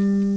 え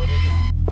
footage.